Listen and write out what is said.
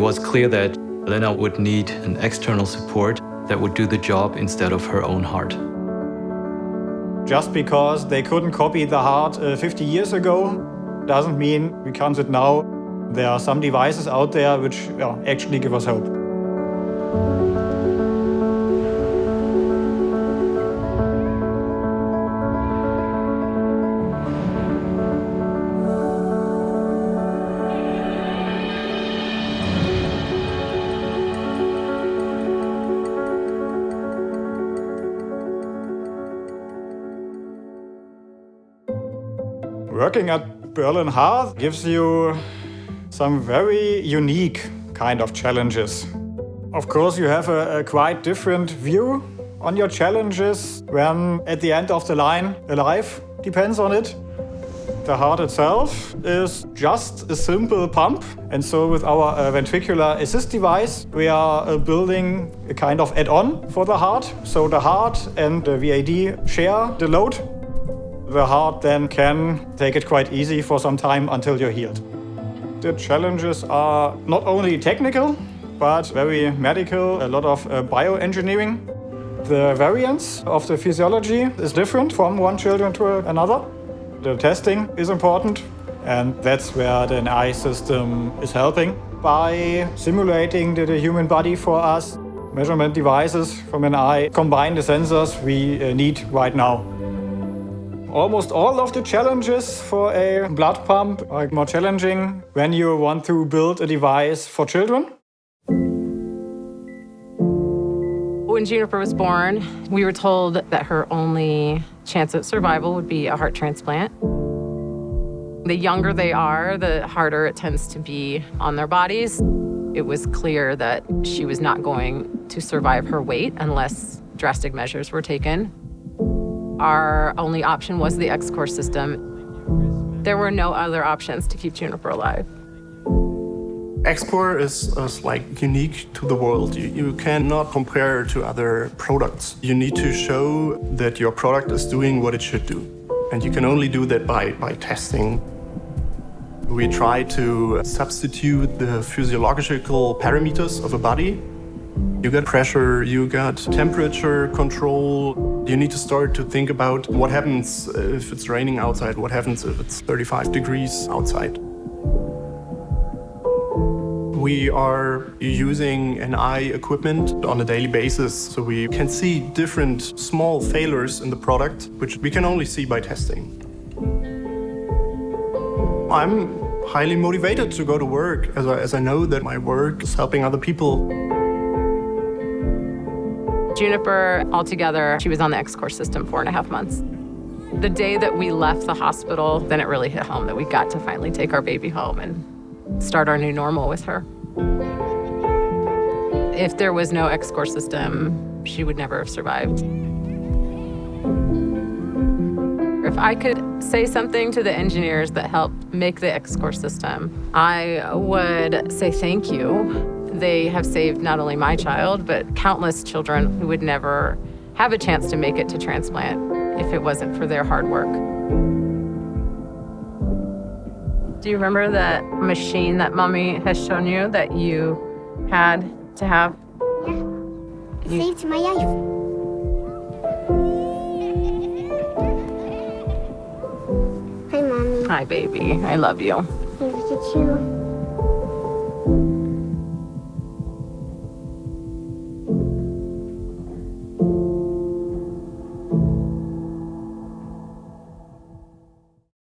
It was clear that Lena would need an external support that would do the job instead of her own heart. Just because they couldn't copy the heart uh, 50 years ago doesn't mean we can't do it now. There are some devices out there which actually give us hope. Working at Berlin Heart gives you some very unique kind of challenges. Of course, you have a, a, quite different view on your challenges when at the end of the line a life depends on it. The heart itself is just a simple pump. And so with our uh, ventricular assist device, we are uh, building a kind of add-on for the heart. So the heart and the VAD share the load the heart then can take it quite easy for some time until you're healed. The challenges are not only technical, but very medical, a lot of uh, bioengineering. The variance of the physiology is different from one children to another. The testing is important, and that's where the NI system is helping by simulating the, the human body for us. Measurement devices from NI combine the sensors we uh, need right now. Almost all of the challenges for a blood pump are more challenging when you want to build a device for children. When Juniper was born, we were told that her only chance at survival would be a heart transplant. The younger they are, the harder it tends to be on their bodies. It was clear that she was not going to survive her weight unless drastic measures were taken. Our only option was the EXCOR system. There were no other options to keep Juniper alive. EXCOR is, is, like unique to the world. You, you cannot compare to other products. You need to show that your product is doing what it should do. And you can only do that by, by testing. We try to substitute the physiological parameters of a body you got pressure, you got temperature control. You need to start to think about what happens uh, if it's raining outside, what happens if it's 35 degrees outside. We are using NI equipment on a daily basis, so we can see different small failures in the product, which we can only see by testing. I'm highly motivated to go to work, as I, as I know that my work is helping other people. Juniper, altogether, she was on the EXCOR system four and a half months. The day that we left the hospital, then it really hit home that we got to finally take our baby home and start our new normal with her. If there was no EXCOR system, she would never have survived. If I could say something to the engineers that helped make the X-Core system, I would say thank you they have saved not only my child, but countless children who would never have a chance to make it to transplant if it wasn't for their hard work. Do you remember that machine that mommy has shown you that you had to have? Yeah, it saved my life. Hi, Mommy. Hi, baby. I love you. I love you too.